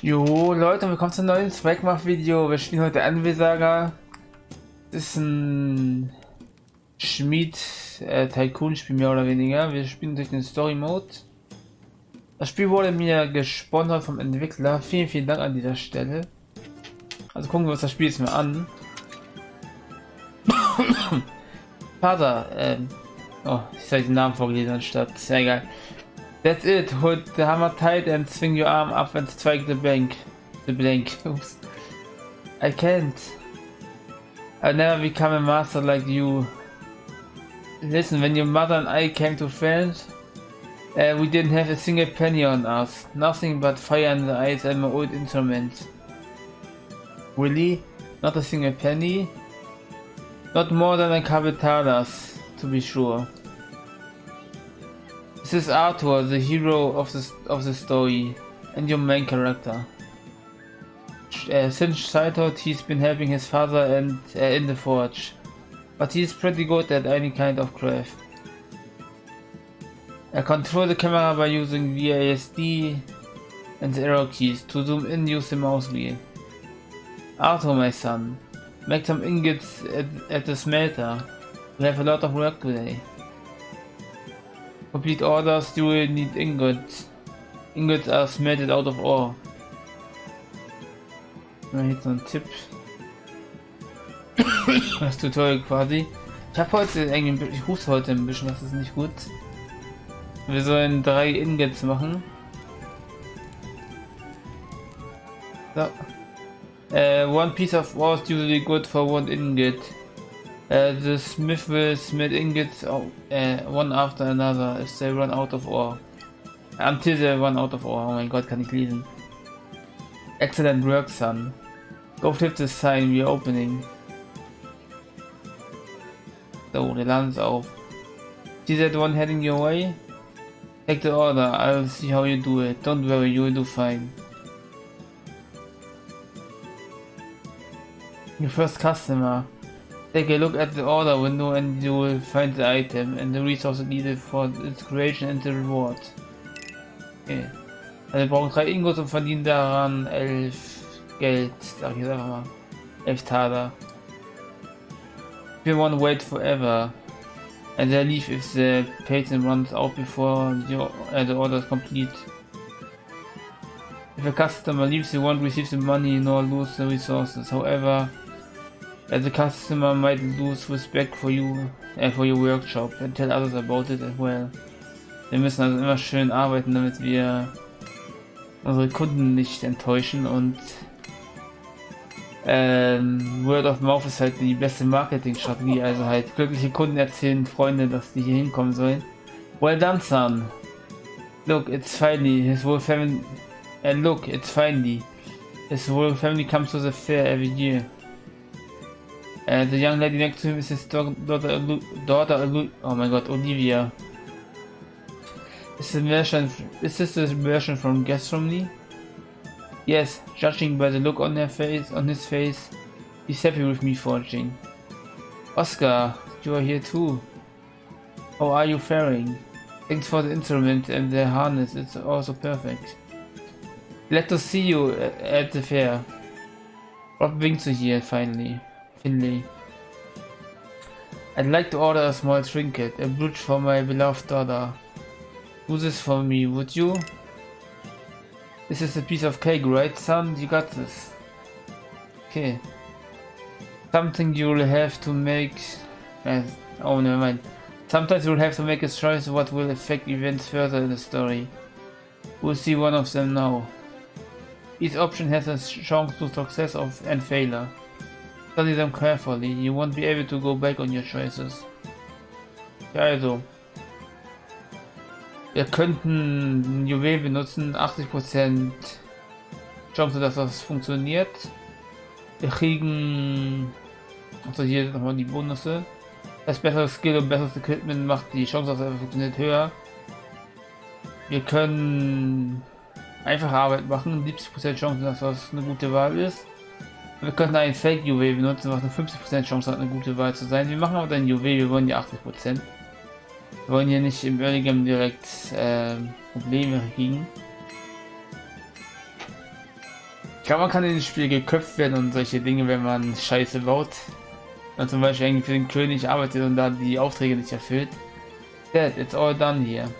Jo, Leute, willkommen zum neuen Swagmach-Video. Wir spielen heute Anwesager. Ist ein Schmied-Tycoon-Spiel äh, mehr oder weniger. Wir spielen durch den Story-Mode. Das Spiel wurde mir gesponsert vom Entwickler. Vielen, vielen Dank an dieser Stelle. Also gucken wir uns das Spiel jetzt mal an. Vater, ähm, oh, ich soll den Namen vorgelesen anstatt. Sehr geil. That's it. Hold the hammer tight and swing your arm up and strike the bank. The blank. Oops. I can't. I'll never become a master like you. Listen, when your mother and I came to France, uh, we didn't have a single penny on us. Nothing but fire in the eyes and my old instruments. Really? Not a single penny? Not more than a couple dollars, to be sure. This is Arthur, the hero of the, of the story, and your main character. Uh, since childhood he's been helping his father and uh, in the forge, but he's pretty good at any kind of craft. I control the camera by using VASD and the arrow keys. To zoom in use the mouse wheel. Arthur my son, make some ingots at, at the smelter. We have a lot of work today. Complete orders, you will need ingots. Ingots are smelted out of ore. Na, jetzt so ein Tipp. das Tutorial quasi. Ich habe heute irgendwie, ich huste heute ein bisschen, das ist nicht gut. Wir sollen drei Ingots machen. So. Uh, one piece of ore is usually good for one ingot. Uh, the smith will smith ingots uh, one after another if they run out of ore. Until they run out of ore. Oh mein Gott, kann ich lesen. Excellent work, son. Go flip the sign we're opening. So, Laden ist auf. See that one heading your way? Take the order, I'll see how you do it. Don't worry, you'll do fine. Your first customer. Take a look at the order window and you will find the item and the resources needed for its creation and the reward. Okay. Also wir brauchen drei Ingos und verdienen daran elf Geld, sag ich jetzt einfach mal. Elf Taler. We want to wait forever. And they leave if the patent runs out before the, uh, the order is complete. If a customer leaves, you won't receive the money nor lose the resources. However, as a customer might lose respect for you, uh, for your workshop and tell others about it as well. Wir müssen also immer schön arbeiten, damit wir unsere Kunden nicht enttäuschen und ähm, Word of Mouth ist halt die beste Marketingstrategie, also halt glückliche Kunden erzählen Freunde, dass die hier hinkommen sollen. Well done, son. Look, it's finally his whole family. And look, it's finally his whole family comes to the fair every year. Uh, the young lady next to him is his daughter, daughter, oh my god, Olivia. Is this is this the version from from? Yes, judging by the look on her face, on his face, he's happy with me forging. Oscar, you are here too. How are you faring? Thanks for the instrument and the harness, it's also perfect. Glad to see you at the fair. Rob Winkler here, finally. Finley. I'd like to order a small trinket, a brooch for my beloved daughter. Do this for me, would you? This is a piece of cake, right, son? You got this. Okay. Something you'll have to make... Uh, oh, never mind. Sometimes you'll have to make a choice what will affect events further in the story. We'll see one of them now. Each option has a chance to success of and failure. Study them carefully, you won't be able to go back on your choices. Ja, also. Wir könnten Juwel benutzen, 80% Chance, dass das funktioniert. Wir kriegen, also hier nochmal die Bonusse. Das bessere Skill und besseres Equipment macht die Chance, dass es funktioniert höher. Wir können einfache Arbeit machen, 70% Chance, dass das eine gute Wahl ist. Wir könnten einen Fake Juwel benutzen, was eine 50% Chance hat, eine gute Wahl zu sein. Wir machen aber ein Juwel, wir wollen ja 80%. Wir wollen hier nicht im Early Game direkt äh, Probleme kriegen. glaube, man kann in dem Spiel geköpft werden und solche Dinge, wenn man Scheiße baut. Und zum Beispiel irgendwie für den König arbeitet und da die Aufträge nicht erfüllt. Dad, it's all done here.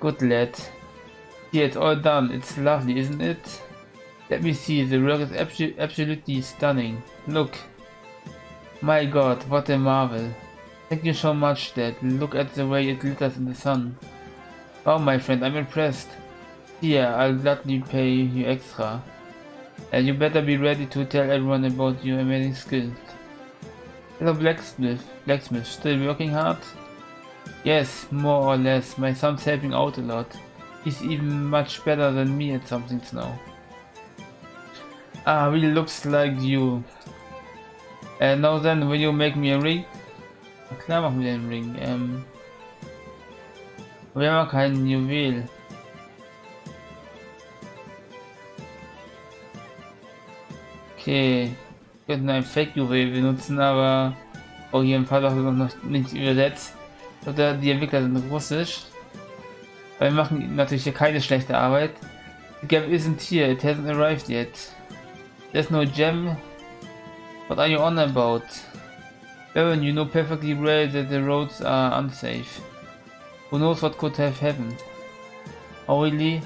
Good lad. Yeah, it's all done. It's lovely, isn't it? Let me see. The work is abso absolutely stunning. Look. My god, what a marvel. Thank you so much, Dad. Look at the way it glitters in the sun. Oh, my friend, I'm impressed. Here, I'll gladly pay you extra. And you better be ready to tell everyone about your amazing skills. Hello, blacksmith. Blacksmith, still working hard? Yes, more or less. My son's helping out a lot. He's even much better than me at some things now. Ah, really looks like you. And now then, will you make me a ring? Klar machen wir den Ring. Ähm, wir haben kein Juwel. Okay, wir könnten ein Fake-Juwel benutzen, aber auch hier im Fall auch noch nicht übersetzt. Oder die Entwickler sind russisch. Weil wir machen natürlich hier keine schlechte Arbeit. The gem isn't here, it hasn't arrived yet. There's no gem. What are you on about? Baron, you know perfectly well that the roads are unsafe. Who knows what could have happened? Oh really?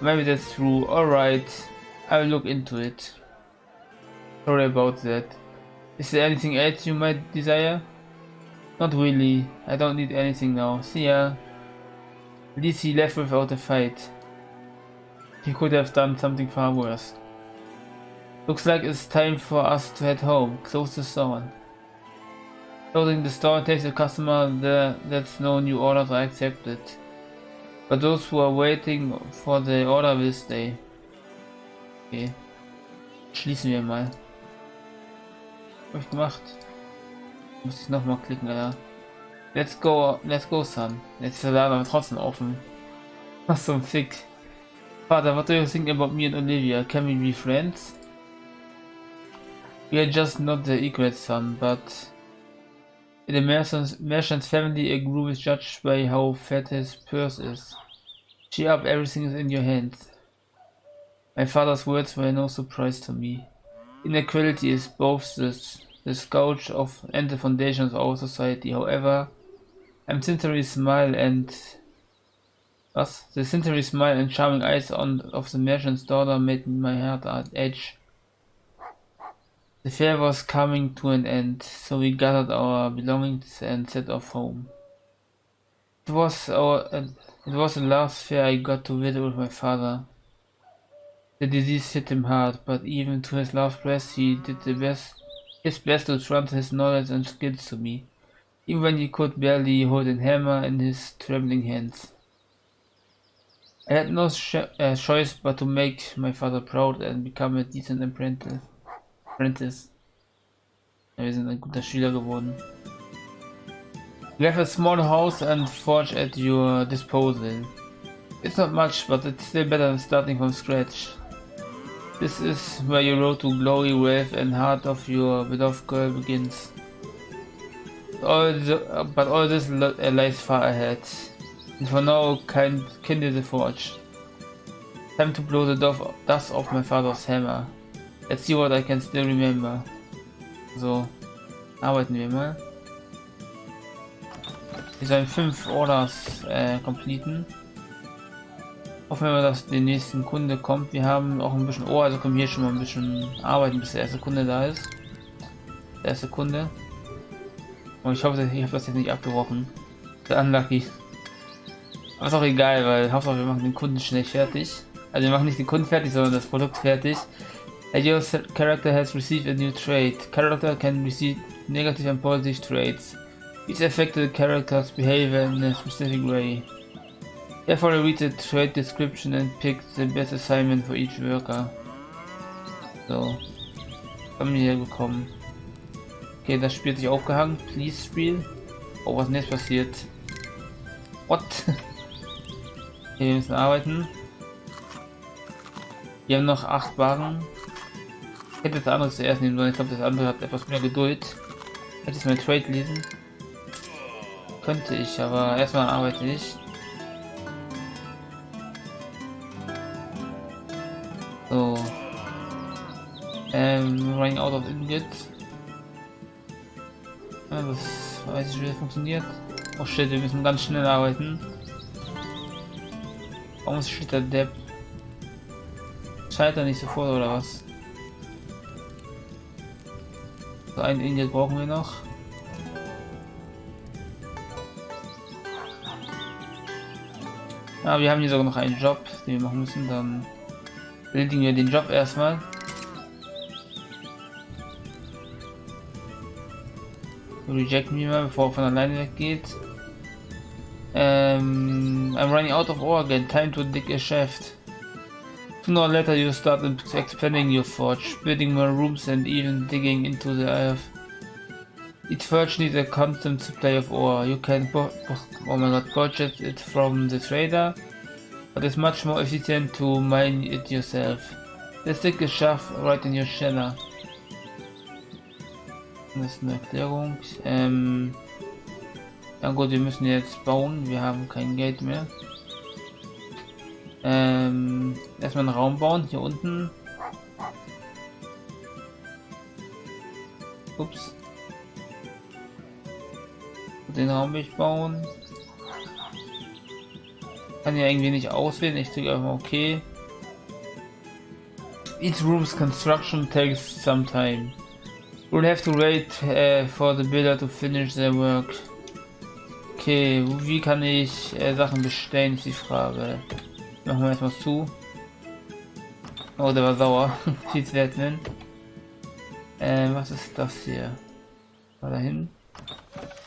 Maybe that's true. Alright, I'll look into it. Sorry about that. Is there anything else you might desire? Not really. I don't need anything now. See ya. At least he left without a fight. He could have done something far worse. Looks like it's time for us to head home. Close the store. Closing the store takes a customer there that's no new orders are accepted. But those who are waiting for the order will stay. Okay. Schließen wir mal. Hab ich gemacht? Muss ich nochmal klicken, ja. Let's go, let's go, son. Jetzt ist der Laden trotzdem offen. Was ein Fick. Father, what do you think about me and Olivia? Can we be friends? We are just not the equal son, but in the merchant's, family, a groom is judged by how fat his purse is. Cheer up, everything is in your hands. My father's words were no surprise to me. Inequality is both the, the scourge of and the foundation of our society. However, I'm sincerely smile and the sincerely smile and charming eyes on of the merchant's daughter made my heart edge. The fair was coming to an end, so we gathered our belongings and set off home. It was our uh, it was the last fair I got to visit with my father. The disease hit him hard, but even to his last breath he did the best his best to transfer his knowledge and skills to me, even when he could barely hold a hammer in his trembling hands. I had no uh, choice but to make my father proud and become a decent apprentice. Apprentice. Ja, wir sind ein guter Schüler geworden. You have a small house and forge at your disposal. It's not much, but it's still better than starting from scratch. This is where your road to glory, wealth and heart of your beloved girl begins. All the, but all this uh, lies far ahead. And for now, kind, kindle the forge. Time to blow the dust off my father's hammer. Let's see what I can still remember. So, arbeiten wir mal. Wir sollen fünf Orders äh, completen. Hoffen wir dass der nächsten Kunde kommt. Wir haben auch ein bisschen Ohr, also können wir hier schon mal ein bisschen arbeiten, bis der erste Kunde da ist. Der erste Kunde. Und ich hoffe, ich habe das jetzt nicht abgebrochen. Der unlucky. Aber ist auch egal, weil Hauptsache wir machen den Kunden schnell fertig. Also wir machen nicht den Kunden fertig, sondern das Produkt fertig. Your character has received a new trait. Character can receive negative and positive traits. Each affected character's behavior in a specific way. Therefore read the trait description and pick the best assignment for each worker. So. Haben wir hier bekommen. Okay, das Spiel hat sich aufgehangen. Please Spiel. Oh, was ist denn jetzt passiert? What? Okay, wir müssen arbeiten. Wir haben noch 8 Waren. Ich hätte das andere zuerst nehmen sollen. Ich glaube, das andere hat etwas mehr Geduld. Hätte ich mal Trade lesen. Könnte ich, aber erstmal arbeite ich. So. Ähm, running out of ingot. Ja, das weiß ich, wie das funktioniert. Oh shit, wir müssen ganz schnell arbeiten. Warum steht der Depp? Scheitert nicht sofort oder was? So ein Ingot brauchen wir noch. Ja, wir haben hier sogar noch einen Job, den wir machen müssen. Dann erledigen wir den Job erstmal. Reject me mal, bevor er von alleine weggeht. Um, I'm running out of ore again. Time to dig a shaft. Sooner or later you start expanding your forge, building more rooms and even digging into the earth. Each forge needs a constant supply of ore. You can oh, oh my god, purchase it from the trader, but it's much more efficient to mine it yourself. The stick is shaft right in your sheller. Das ist eine Erklärung. Ähm, ja gut, wir müssen jetzt bauen. Wir haben kein Geld mehr. Ähm, erstmal einen Raum bauen. Hier unten. Ups. Den Raum will ich bauen. Kann ja irgendwie nicht auswählen. Ich drücke einfach OK. Each room's construction takes some time. We'll have to wait uh, for the builder to finish their work. Okay, wie kann ich äh, Sachen bestellen, ist die Frage. Machen wir erstmal zu. Oh, der war sauer. Schiedswerten. Äh, was ist das hier? Mal dahin.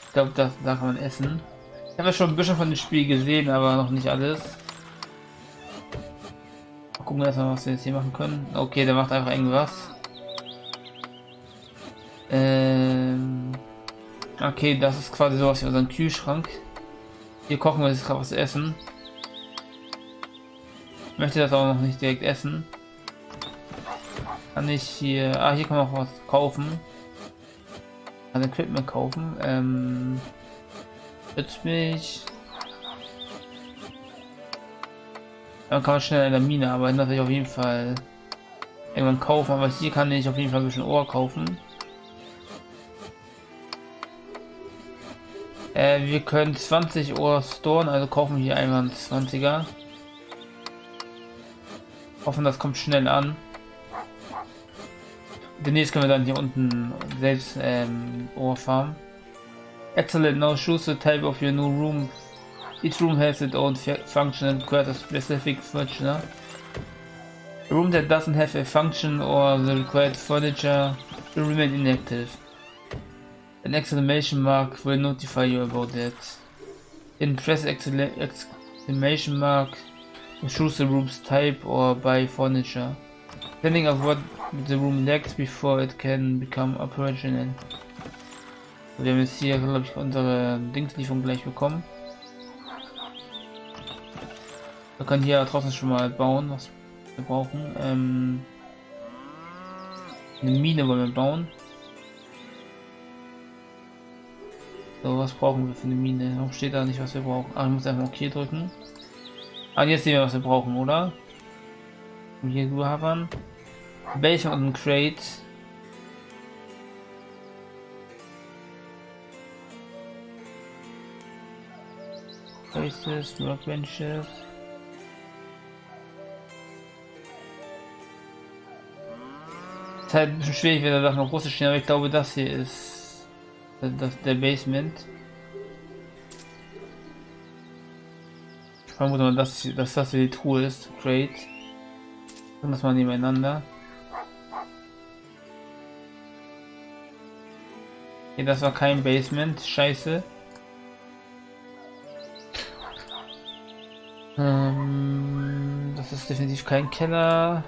Ich glaube, das da kann man essen. Ich habe ja schon ein bisschen von dem Spiel gesehen, aber noch nicht alles. Gucken wir erstmal, was wir jetzt hier machen können. Okay, der macht einfach irgendwas. Ähm okay, das ist quasi sowas wie unser Kühlschrank. Hier kochen wir jetzt gerade was essen. Möchte das auch noch nicht direkt essen. Kann ich hier... Ah, hier kann man auch was kaufen. Kann Equipment kaufen. Ähm... mich. Dann kann man schnell in der Mine arbeiten. Das will ich auf jeden Fall irgendwann kaufen. Aber hier kann ich auf jeden Fall ein bisschen Ohr kaufen. Äh, wir können 20 Uhr storen, also kaufen hier einmal 20er. Hoffen, das kommt schnell an. Demnächst können wir dann hier unten selbst ähm, Ohr farmen. Excellent, now choose the type of your new room. Each room has its own function and requires a specific furniture. A room that doesn't have a function or the required furniture will remain inactive. An exclamation mark will notify you about that. In press exclamation mark choose the room's type or buy furniture. Depending on what the room lacks before it can become operational. Wir haben jetzt hier, glaube ich, unsere Dingslieferung gleich bekommen. Wir können hier draußen schon mal bauen, was wir brauchen. Ähm, eine Mine wollen wir bauen. So, was brauchen wir für eine Mine? Warum steht da nicht, was wir brauchen? Ah, ich muss einfach OK drücken. Ah, jetzt sehen wir, was wir brauchen, oder? Hier du haben. Welche und ein Crate. Places, Workbenches. Es ist halt ein bisschen schwierig, wenn da auf Russisch stehen, aber ich glaube, das hier ist das, der Basement. Ich vermute mal, dass, dass das hier die Truhe ist. Great. Dann das mal nebeneinander. Okay, das war kein Basement. Scheiße. Ähm, das ist definitiv kein Keller.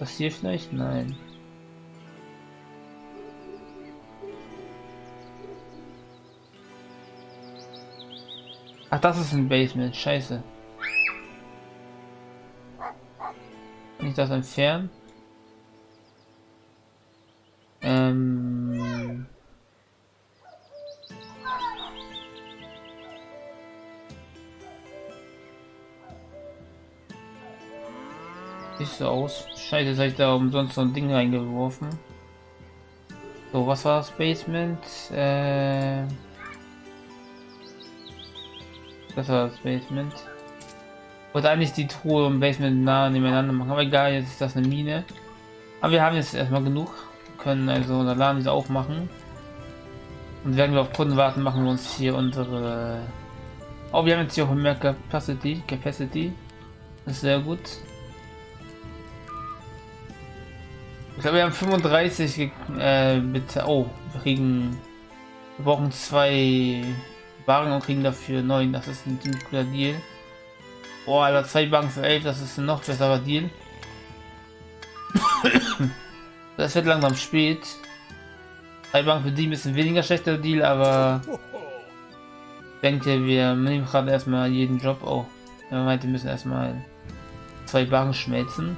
Was hier vielleicht? Nein. Ach, das ist ein Basement. Scheiße. Kann ich das entfernen? Ähm... Sieht so aus. Scheiße, jetzt habe ich da umsonst so ein Ding reingeworfen. So, was war das Basement? Äh, das war das Basement. Wollte eigentlich die Truhe im Basement nah nebeneinander machen, aber egal, jetzt ist das eine Mine. Aber wir haben jetzt erstmal genug. können also unser Laden wieder aufmachen. Und werden wir auf Kunden warten, machen wir uns hier unsere... Oh, wir haben jetzt hier auch mehr Capacity. Capacity. Das ist sehr gut. Ich glaube, wir haben 35 äh, bitte. Oh, wir kriegen. Wir brauchen zwei Wagen und kriegen dafür neun. Das ist ein guter Deal. Oh, Alter, zwei Wagen für 11, das ist ein noch besserer Deal. das wird langsam spät. Drei Wagen für die ein weniger schlechter Deal, aber ich denke, wir nehmen gerade erstmal jeden Job. Oh, er meinte, wir müssen erstmal zwei Wagen schmelzen.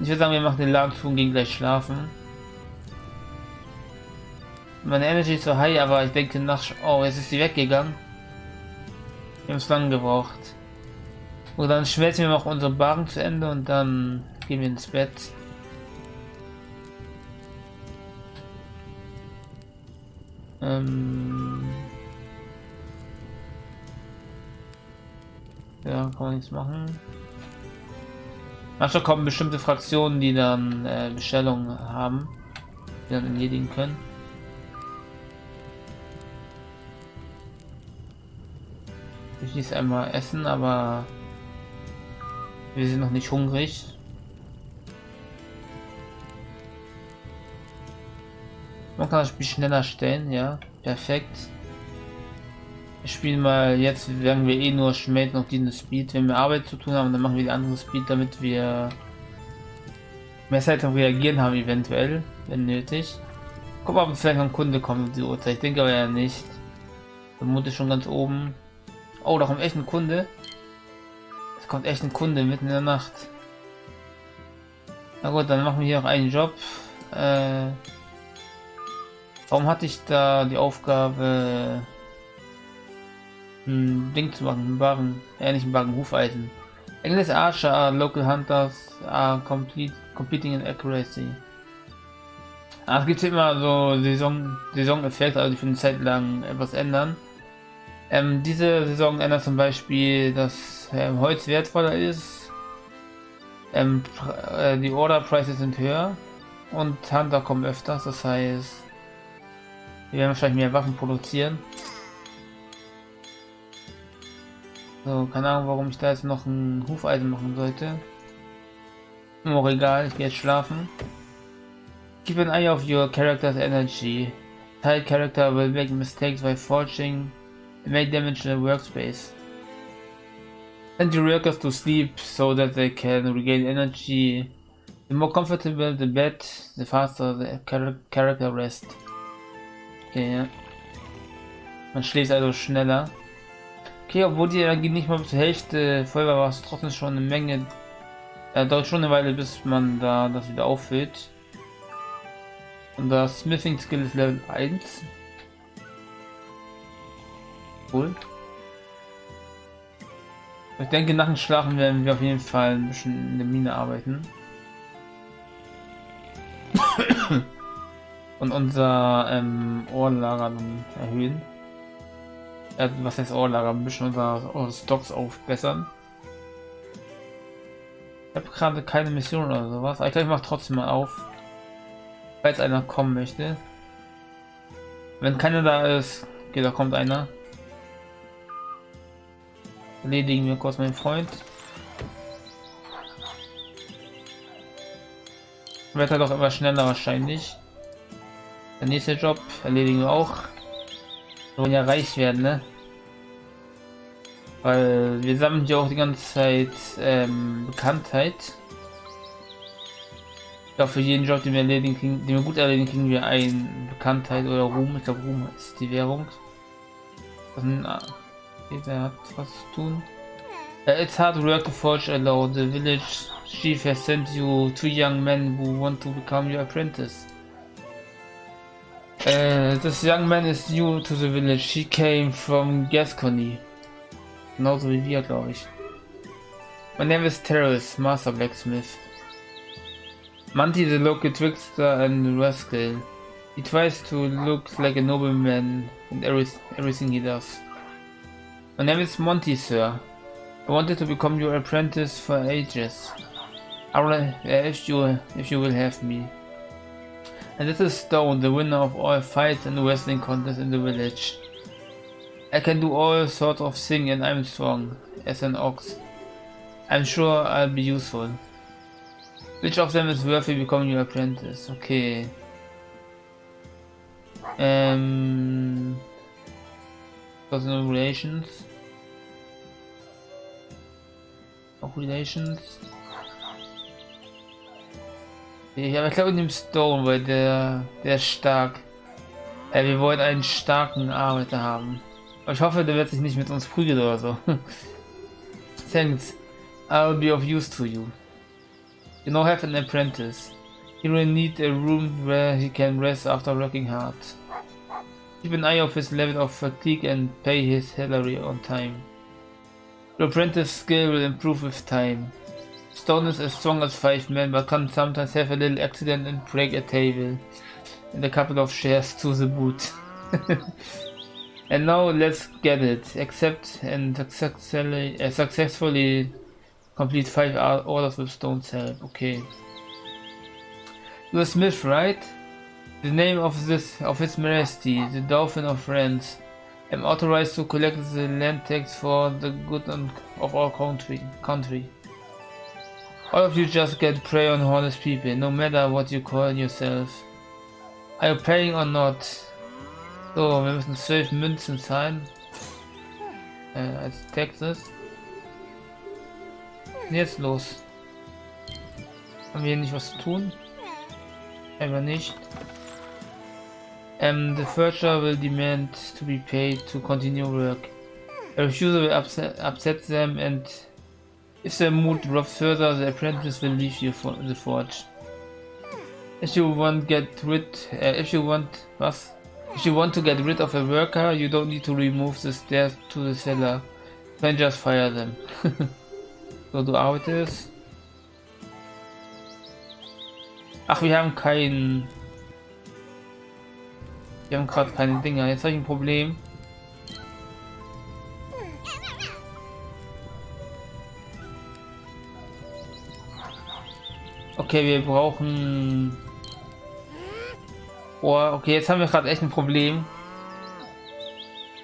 Ich würde sagen, wir machen den Laden zu und gehen gleich schlafen. Meine Energy ist so high, aber ich denke nach... Oh, jetzt ist sie weggegangen. Wir haben es lang gebraucht. Und dann schmelzen wir noch unsere Barren zu Ende und dann gehen wir ins Bett. Ähm ja, kann man nichts machen. Manchmal kommen bestimmte Fraktionen, die dann äh, Bestellungen haben, die dann erledigen können. Ich ließ einmal essen, aber wir sind noch nicht hungrig. Man kann das Spiel schneller stellen, ja, perfekt. Wir spielen mal jetzt, werden wir eh nur schmelzen noch diese Speed. Wenn wir Arbeit zu tun haben, dann machen wir die andere Speed, damit wir mehr Zeit zum Reagieren haben, eventuell, wenn nötig. Guck mal, ob vielleicht noch ein Kunde kommt um die Uhrzeit. Ich denke aber ja nicht. Vermutlich schon ganz oben. Oh, da kommt echt ein Kunde. Es kommt echt ein Kunde mitten in der Nacht. Na gut, dann machen wir hier noch einen Job. Äh, warum hatte ich da die Aufgabe ein Ding zu machen, Barren, ähnlichen Barren Hufeisen. English Archer, Local Hunters are complete, competing in accuracy. Ah, es gibt immer so Saison, Saisoneffekte, also die für eine Zeit lang etwas ändern. Ähm, diese Saison ändert zum Beispiel, dass ähm, Holz wertvoller ist, ähm, äh, die Order Prices sind höher und Hunter kommen öfters, das heißt, wir werden wahrscheinlich mehr Waffen produzieren. So, keine Ahnung, warum ich da jetzt noch ein Hufeisen machen sollte. Auch egal, ich gehe jetzt schlafen. Keep an eye of your character's energy. Tight character will make mistakes by forging may damage the workspace. Send your workers to sleep so that they can regain energy. The more comfortable the bed, the faster the character rest. Okay, ja. Man schläft also schneller. Okay, obwohl die Energie nicht mal bis zur Hälfte voll war, war es trotzdem schon eine Menge. Ja, dauert schon eine Weile, bis man da das wieder auffüllt. Und das Smithing Skill ist Level 1. Cool. Ich denke, nach dem Schlafen werden wir auf jeden Fall ein bisschen in der Mine arbeiten. Und unser ähm, Ohrlager dann erhöhen äh, was heißt Orlager, ein bisschen unser Stocks aufbessern. Ich habe gerade keine Mission oder sowas, aber ich glaube, ich mache trotzdem mal auf, falls einer kommen möchte. Wenn keiner da ist, okay, da kommt einer. Erledigen wir kurz meinen Freund. Wird er doch immer schneller wahrscheinlich. Der nächste Job erledigen wir auch. Wir wollen ja reich werden, ne? Weil wir sammeln ja auch die ganze Zeit ähm, Bekanntheit. Ich glaube, für jeden Job, den wir erledigen, kriegen, den wir gut erledigen, kriegen wir ein Bekanntheit oder Ruhm. Ich glaube, Ruhm ist die Währung. Dann, ah, hat was zu tun. Uh, it's hard work to forge alone. The village chief has sent you two young men who want to become your apprentice. Uh, this young man is new to the village. He came from Gascony. Genauso wie wir, glaube ich. My name is Terrace, Master Blacksmith. Monty the local trickster and rascal. He tries to look like a nobleman in every, everything he does. My name is Monty, sir. I wanted to become your apprentice for ages. I will, if you if you will have me. And this is Stone, the winner of all fights and wrestling contests in the village. I can do all sorts of things and I'm strong, as an ox. I'm sure I'll be useful. Which of them is worthy becoming your apprentice? Okay. Um, personal relations. Relations. Ja, aber ich glaube in dem Stone, weil der, der ist stark. Ja, wir wollen einen starken Arbeiter haben. Aber ich hoffe, der wird sich nicht mit uns prügeln oder so. Thanks. I'll be of use to you. You now have an apprentice. He will need a room where he can rest after working hard. Keep an eye of his level of fatigue and pay his salary on time. Your apprentice skill will improve with time. Stone is as strong as five men, but can sometimes have a little accident and break a table. And a couple of shares to the boot. and now let's get it. Accept and successfully, uh, successfully complete five orders with Stone's help. Okay. You're Smith, right? The name of this of His Majesty, the Dolphin of France. I'm authorized to collect the land tax for the good of our country. country. All of you just get prey on honest people, no matter what you call yourself. Are you paying or not? So, wir müssen 12 Münzen zahlen. Äh, uh, als Taxes. Jetzt los. Haben wir hier nicht was zu tun? Einfach nicht. Um, the further will demand to be paid to continue work. A refusal will upset, upset them and if the mood drops further, the apprentice will leave you for the forge. If you want get rid, uh, if you want if you want to get rid of a worker, you don't need to remove the stairs to the cellar. Then just fire them. so du arbeitest. Ach, wir haben keinen. Wir haben gerade keine Dinger. Jetzt habe ich ein Problem. Okay, wir brauchen... Oh, okay, jetzt haben wir gerade echt ein Problem.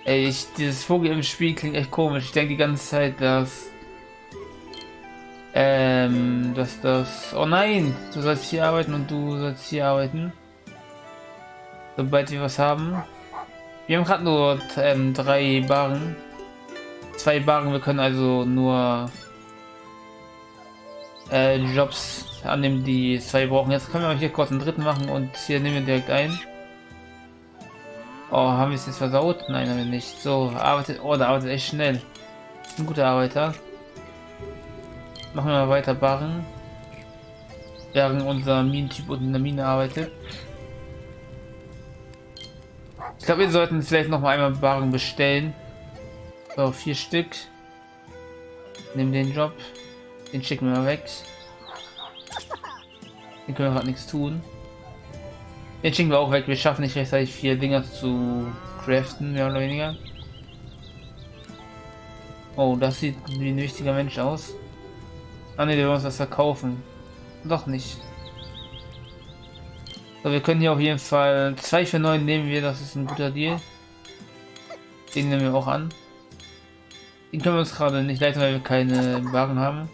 Ey, ich, dieses Vogel im Spiel klingt echt komisch. Ich denke die ganze Zeit, dass... Ähm, dass das... Oh nein! Du sollst hier arbeiten und du sollst hier arbeiten. Sobald wir was haben. Wir haben gerade nur ähm, drei Barren. Zwei Barren, wir können also nur äh, Jobs annehmen, die zwei brauchen. Jetzt können wir hier kurz einen dritten machen und hier nehmen wir direkt ein. Oh, haben wir es jetzt versaut? Nein, haben wir nicht. So, arbeitet. Oh, der arbeitet echt schnell. Ein guter Arbeiter. Machen wir weiter Barren. Während unser Minentyp unten in der Mine arbeitet. Ich glaube, wir sollten vielleicht noch mal einmal Barren bestellen. So, vier Stück. Nehmen den Job. Den schicken wir mal weg. Den können wir gerade nichts tun. Den schicken wir auch weg. Wir schaffen nicht rechtzeitig vier Dinger zu craften, mehr oder weniger. Oh, das sieht wie ein wichtiger Mensch aus. Ah ne, wir wollen uns das verkaufen. Doch nicht. So, wir können hier auf jeden Fall 2 für 9 nehmen wir, das ist ein guter Deal. Den nehmen wir auch an. Den können wir uns gerade nicht leiten, weil wir keine Waren haben.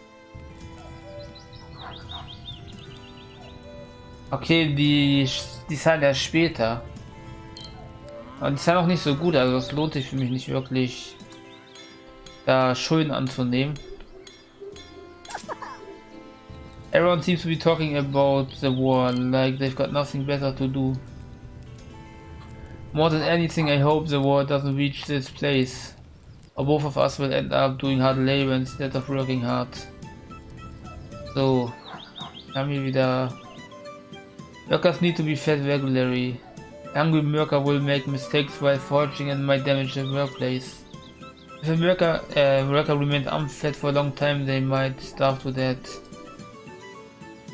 Okay, die, die Zahl ja später. Aber die Zahl auch nicht so gut, also es lohnt sich für mich nicht wirklich, da Schulden anzunehmen. Everyone seems to be talking about the war, like they've got nothing better to do. More than anything, I hope the war doesn't reach this place. Or both of us will end up doing hard labor instead of working hard. So, wir wieder Workers need to be fed regularly. Angry worker will make mistakes while forging and might damage the workplace. If a worker, uh, worker remains unfed for a long time, they might starve to death.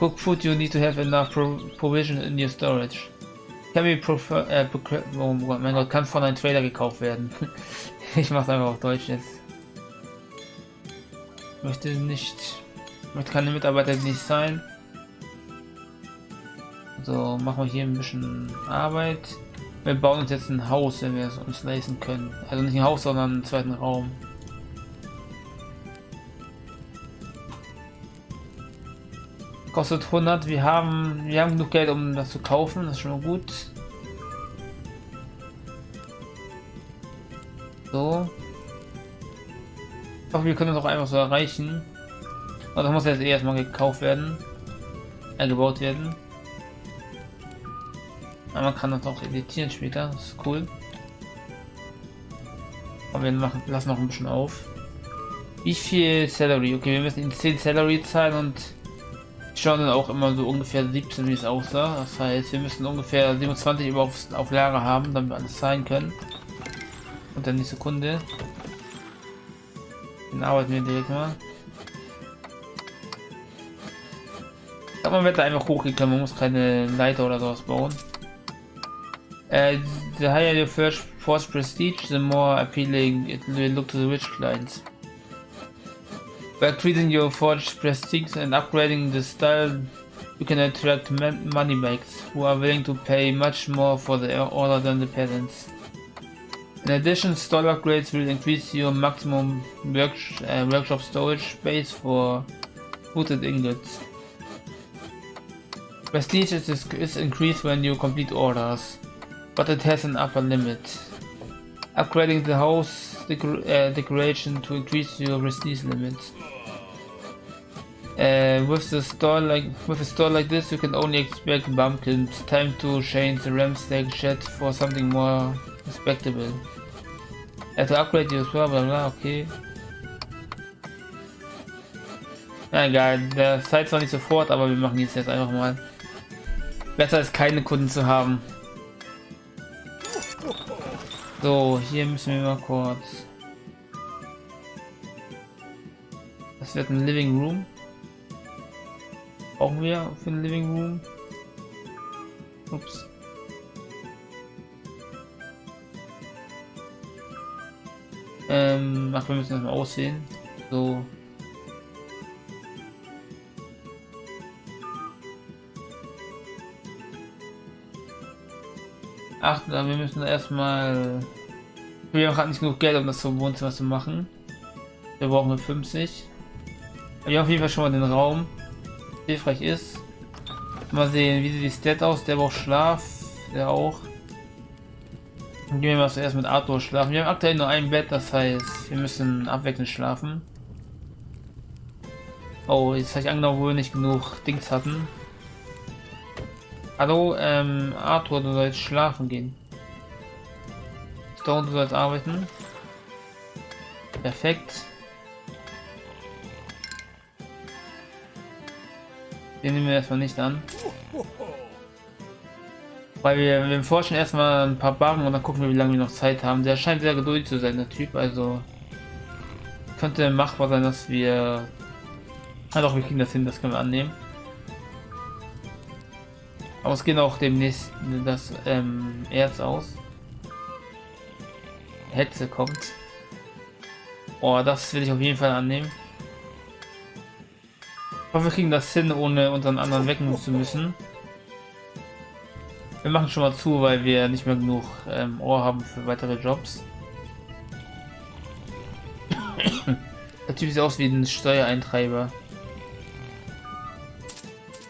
Cook food, you need to have enough pro provision in your storage. Can be prefer, äh, oh mein Gott, kann von einem Trader gekauft werden. ich mach's einfach auf Deutsch jetzt. Möchte nicht, möchte keine Mitarbeiter nicht sein. So, machen wir hier ein bisschen Arbeit. Wir bauen uns jetzt ein Haus, wenn wir es uns leisten können. Also nicht ein Haus, sondern einen zweiten Raum. Kostet 100. Wir haben, wir haben genug Geld, um das zu kaufen. Das ist schon gut. So. Ich hoffe, wir können das auch einfach so erreichen. Aber das muss jetzt eh erstmal gekauft werden. Äh, gebaut werden. Aber man kann das auch editieren später, das ist cool. Aber wir machen, lassen noch ein bisschen auf. Wie viel Salary? Okay, wir müssen ihn 10 Salary zahlen und dann auch immer so ungefähr 17, wie es aussah. Das heißt, wir müssen ungefähr 27 über auf, auf Lager haben, damit wir alles zahlen können. Und dann die Sekunde. Den arbeiten wir direkt mal. Aber man wird da einfach hochgekommen, man muss keine Leiter oder sowas bauen. Uh, the higher your first force prestige, the more appealing it will look to the rich clients. By increasing your forge prestige and upgrading the style, you can attract moneybags who are willing to pay much more for the order than the peasants. In addition, stall upgrades will increase your maximum work uh, workshop storage space for booted ingots. Prestige is, is increased when you complete orders but it has an upper limit. Upgrading the house decor uh, decoration to increase your prestige limits. Uh, with the store like with a store like this, you can only expect bumpkins. Time to change the Ramstack shed for something more respectable. Uh, to upgrade your store, bla bla, okay. Na egal, der Zeit zwar nicht sofort, aber wir machen jetzt einfach mal. Besser ist keine Kunden zu haben. So, hier müssen wir mal kurz. Das wird ein Living Room. Brauchen wir für ein Living Room? Ups. Ähm, ach, wir müssen das mal aussehen. So. Ach, wir müssen erstmal... Wir haben gerade nicht genug Geld, um das zum Wohnzimmer zu machen. Wir brauchen 50. Wir haben auf jeden Fall schon mal den Raum. Hilfreich ist. Mal sehen, wie sieht die Stat aus. Der braucht Schlaf. Der auch. Gehen wir mal zuerst mit Arthur schlafen. Wir haben aktuell nur ein Bett, das heißt, wir müssen abwechselnd schlafen. Oh, jetzt habe ich angenommen, wo wir nicht genug Dings hatten. Hallo, ähm, Arthur, du sollst schlafen gehen. Stone, du sollst arbeiten. Perfekt. Den nehmen wir erstmal nicht an. Weil wir, wir forschen erstmal ein paar Barren und dann gucken wir, wie lange wir noch Zeit haben. Der scheint sehr geduldig zu sein, der Typ. Also könnte machbar sein, dass wir... Ah doch, wir kriegen das hin, das können wir annehmen. Aber es geht auch demnächst das ähm, Erz aus. Hetze kommt. Oh, das will ich auf jeden Fall annehmen. Ich hoffe, wir kriegen das hin, ohne unseren anderen wecken zu müssen. Wir machen schon mal zu, weil wir nicht mehr genug ähm, Ohr haben für weitere Jobs. Der Typ sieht aus wie ein Steuereintreiber.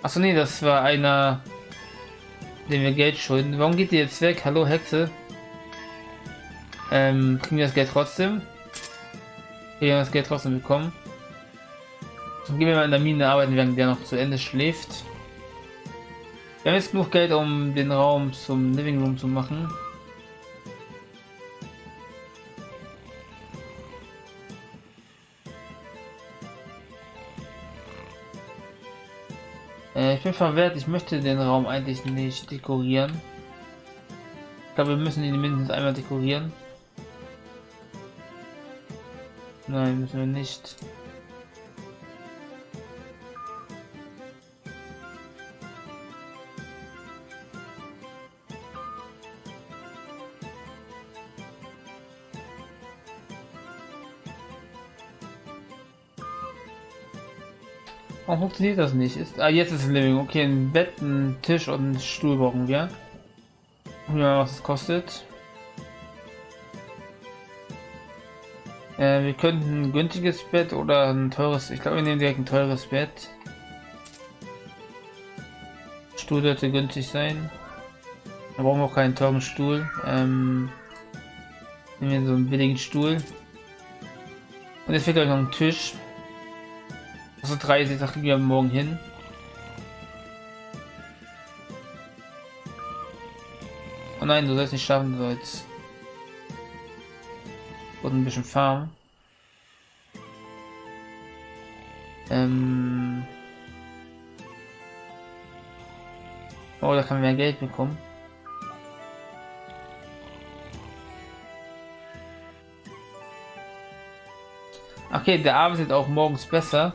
Achso, nee, das war einer dem wir Geld schulden. Warum geht die jetzt weg? Hallo Hexe. Ähm, kriegen wir das Geld trotzdem? Wir haben das Geld trotzdem bekommen. Dann gehen wir mal in der Mine arbeiten, während der noch zu Ende schläft. Wir haben jetzt genug Geld, um den Raum zum Living Room zu machen. Ich bin verwehrt, ich möchte den Raum eigentlich nicht dekorieren. Ich glaube, wir müssen ihn mindestens einmal dekorieren. Nein, müssen wir nicht. Warum funktioniert das nicht? Ist, ah, jetzt ist es Living. Okay, ein Bett, ein Tisch und ein Stuhl brauchen wir. Ja, was es kostet. Äh, wir könnten ein günstiges Bett oder ein teures. Ich glaube, wir nehmen direkt ein teures Bett. Stuhl sollte günstig sein. Da brauchen wir auch keinen teuren Stuhl. Ähm, nehmen wir so einen billigen Stuhl. Und jetzt fehlt euch noch ein Tisch. Also 30, da kriegen wir morgen hin. Oh nein, du sollst nicht schaffen, du sollst und ein bisschen Farm. Ähm oh, da kann man mehr Geld bekommen. Okay, der arbeitet auch morgens besser.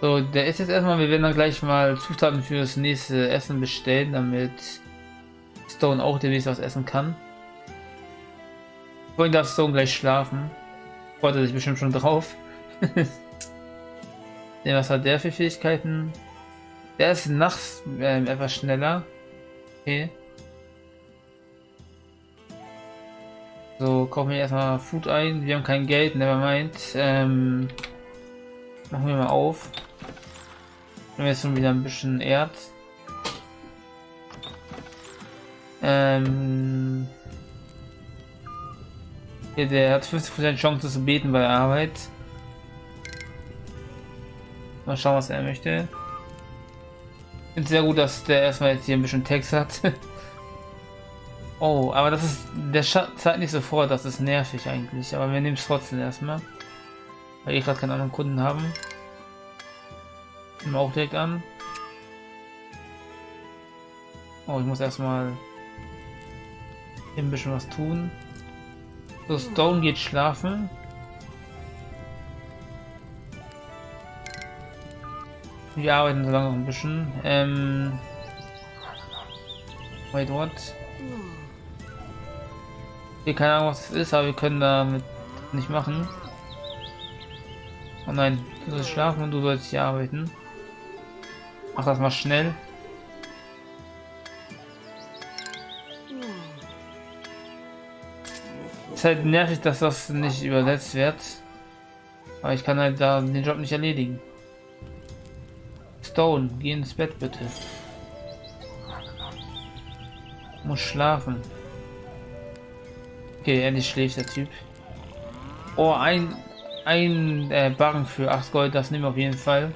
So, der ist jetzt erstmal, wir werden dann gleich mal Zutaten für das nächste Essen bestellen, damit Stone auch demnächst was essen kann. Vorhin darf Stone gleich schlafen. Freut er sich bestimmt schon drauf. ja, was hat der für Fähigkeiten? Der ist nachts äh, etwas schneller. Okay. So, kaufen wir erstmal Food ein. Wir haben kein Geld, nevermind. Ähm, machen wir mal auf. Nehmen wir jetzt schon wieder ein bisschen Erz. Ähm, hier, der hat 50% Chance zu beten bei der Arbeit. Mal schauen, was er möchte. Finde sehr gut, dass der erstmal jetzt hier ein bisschen Text hat. oh, aber das ist. Der zeigt nicht sofort, das ist nervig eigentlich. Aber wir nehmen es trotzdem erstmal. Weil ich gerade keinen anderen Kunden haben. Nehmen wir auch direkt an. Oh, ich muss erstmal ein bisschen was tun. So, Stone geht schlafen. Wir arbeiten so lange noch ein bisschen. Ähm. Wait, what? Hier keine Ahnung, was es ist, aber wir können damit nicht machen. Oh nein, du sollst schlafen und du sollst hier arbeiten. Mach das mal schnell. ist halt nervig, dass das nicht übersetzt wird. Aber ich kann halt da den Job nicht erledigen. Stone, geh ins Bett bitte. Muss schlafen. Okay, endlich schläft der Typ. Oh, ein, ein äh, Barren für 8 Gold, das nehmen wir auf jeden Fall.